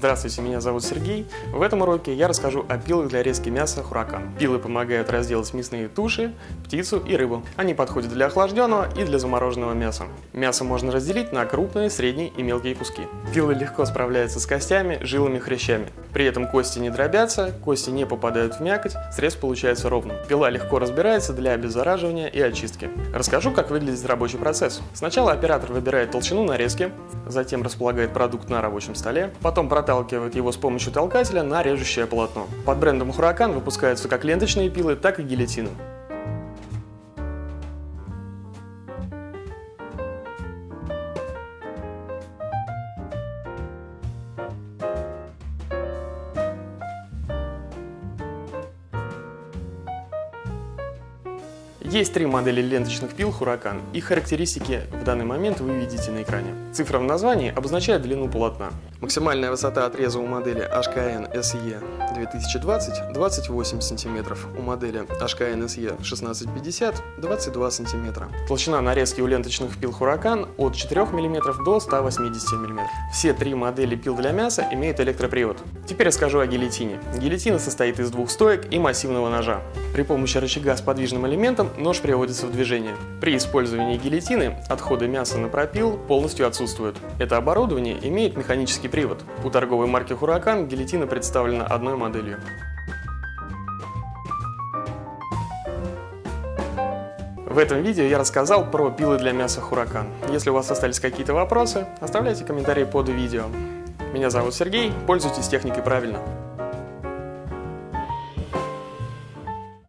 Здравствуйте, меня зовут Сергей. В этом уроке я расскажу о пилах для резки мяса Хуракан. Пилы помогают разделать мясные туши, птицу и рыбу. Они подходят для охлажденного и для замороженного мяса. Мясо можно разделить на крупные, средние и мелкие куски. Пилы легко справляются с костями, жилами, хрящами. При этом кости не дробятся, кости не попадают в мякоть, срез получается ровным. Пила легко разбирается для обеззараживания и очистки. Расскажу, как выглядит рабочий процесс. Сначала оператор выбирает толщину нарезки, затем располагает продукт на рабочем столе, потом проталкивает его с помощью толкателя на режущее полотно. Под брендом Huracan выпускаются как ленточные пилы, так и гильотины. Есть три модели ленточных пил Huracan. Их характеристики в данный момент вы видите на экране. Цифра в названии обозначает длину полотна. Максимальная высота отреза у модели HKN SE 2020 28 см, у модели HKN SE 1650 22 см. Толщина нарезки у ленточных пил Huracan от 4 мм до 180 мм. Все три модели пил для мяса имеют электропривод. Теперь расскажу о гильотине. Гильотина состоит из двух стоек и массивного ножа. При помощи рычага с подвижным элементом нож приводится в движение. При использовании гильотины отходы мяса на пропил полностью отсутствуют. Это оборудование имеет механический привод. У торговой марки Huracan гильотина представлена одной моделью. В этом видео я рассказал про пилы для мяса Huracan. Если у вас остались какие-то вопросы, оставляйте комментарии под видео. Меня зовут Сергей, пользуйтесь техникой правильно.